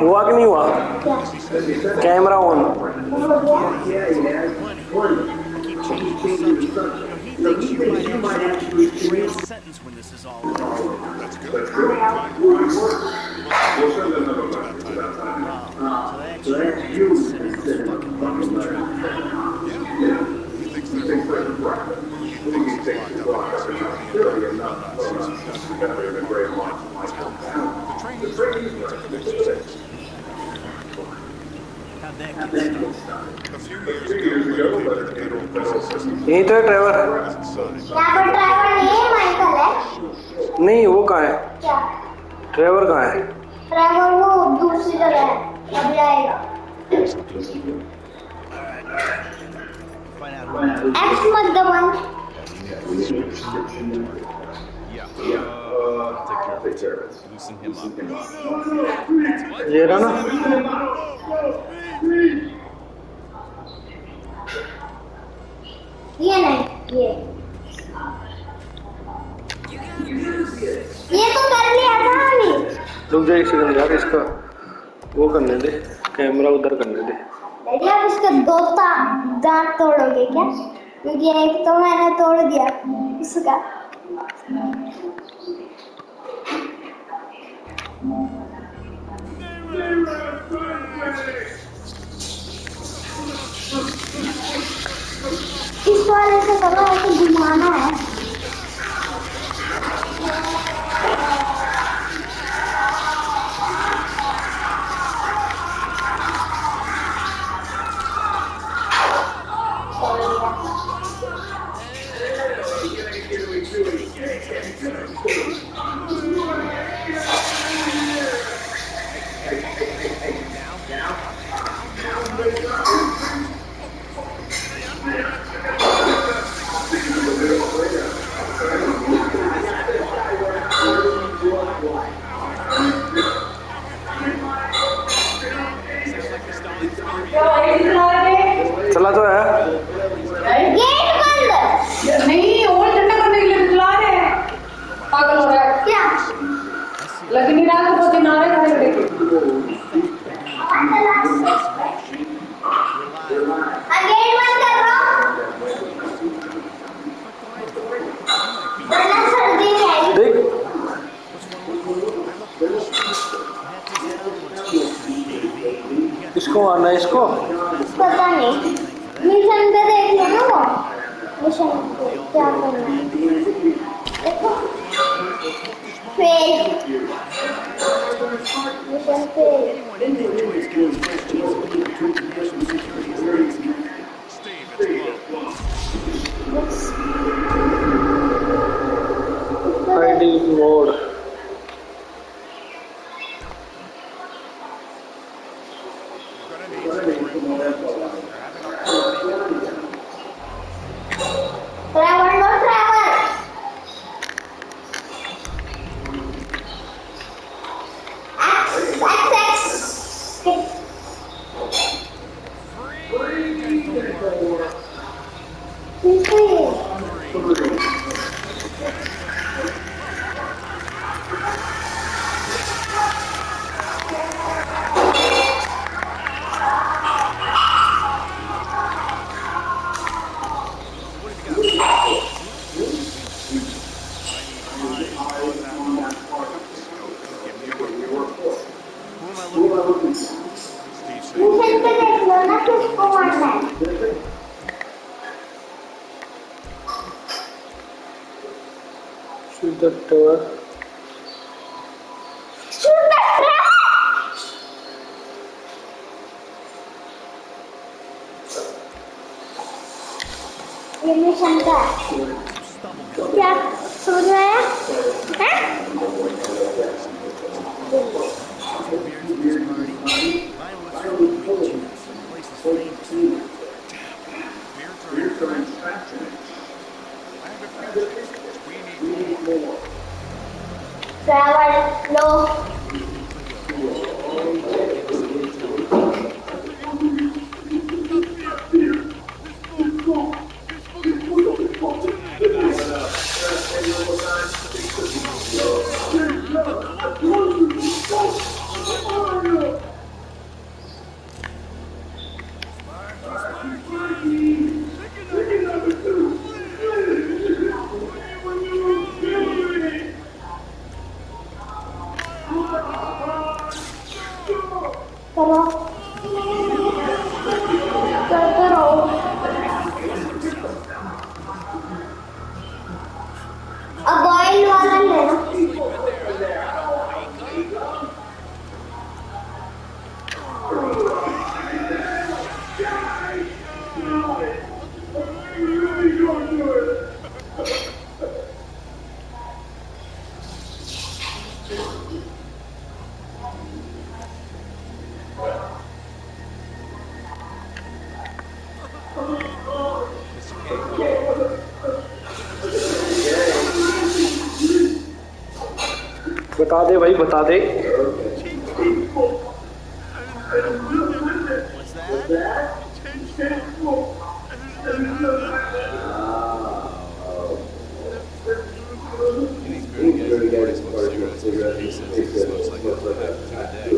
Walking you. Camera on. Sentence when this is all over. That's good. How'd that get started? A few years ago, the federal prison system यही तो है driver यहाँ पर driver नहीं है Michael है नहीं वो कहाँ है क्या ड्राइवर कहाँ है ड्राइवर वो दूसरी जगह है अभी आएगा एक्स मत दबाओ Yeah. Uh, take care of it. Loosen him up. ये रहा ना ये नहीं ये। ये तो कर लिया था अभी रुक जा एक सेकंड यार इसका वो करने दे कैमरा उधर करने दे। डैडी आप इसका दो दांत तोड़ोगे क्या? क्योंकि एक तो मैंने तोड़ दिया उसका इस वाले से करो ऐसे घुमाना है। Gracias. Yeni Şam'da. Ya Suriye'ye. Yeah, no. Pero, pero, a boil Thank you. बता दे भाई बता दे He's very good. He's very good. He's very good. He's very good.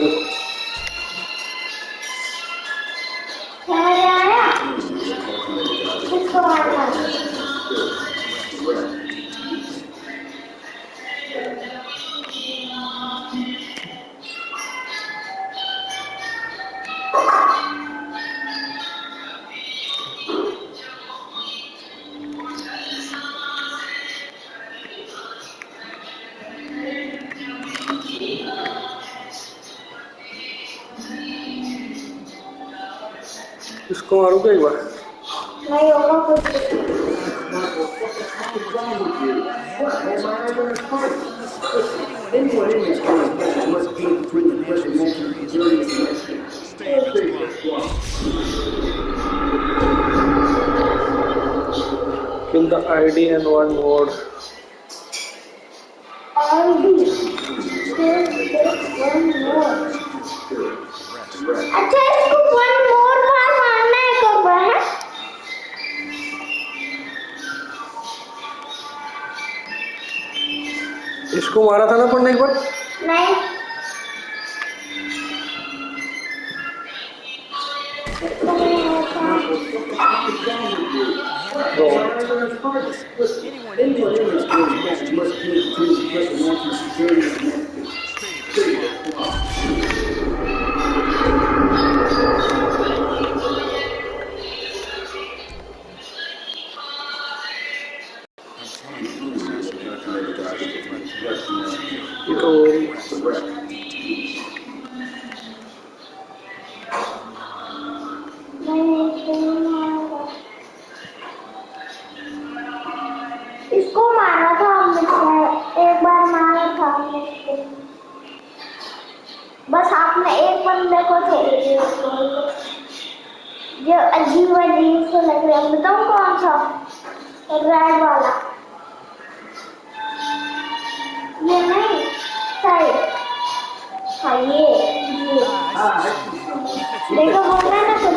Brasileiro. Escola Aruguaiuá. Kill the ID and one word. ID. Kill one word. I can't put one word. इसको मारा था ना अपन ने एक बार नहीं। ये इसको मारा था हमने एक बार मारा था हमने इसको। बस आपने एक बंदे को खेल दिया जो अजीब अजीब से लग रहा है। बताऊँ कौन सा? रेड वाला। ये नहीं साइड। हाँ ये ये। देखो बोल रहा है ना कुछ?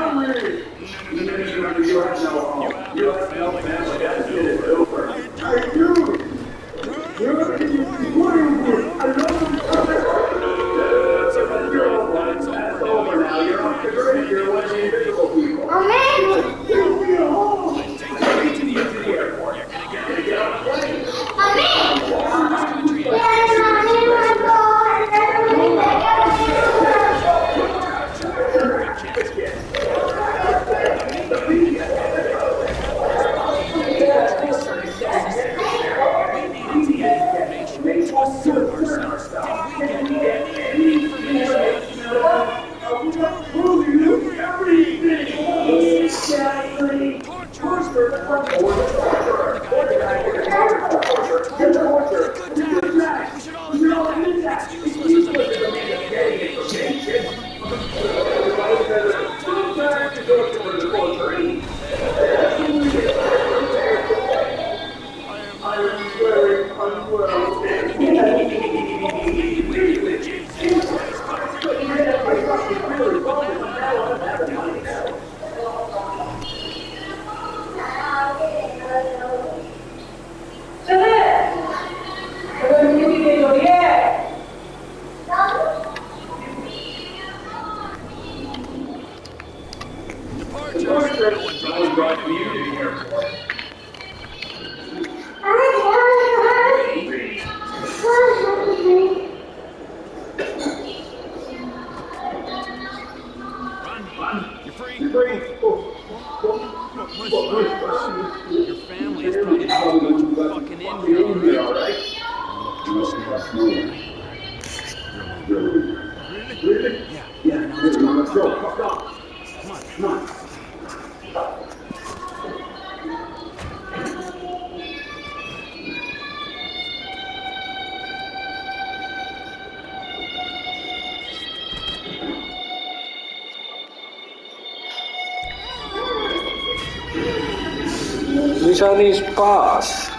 You have no family. I do. Nishan is past.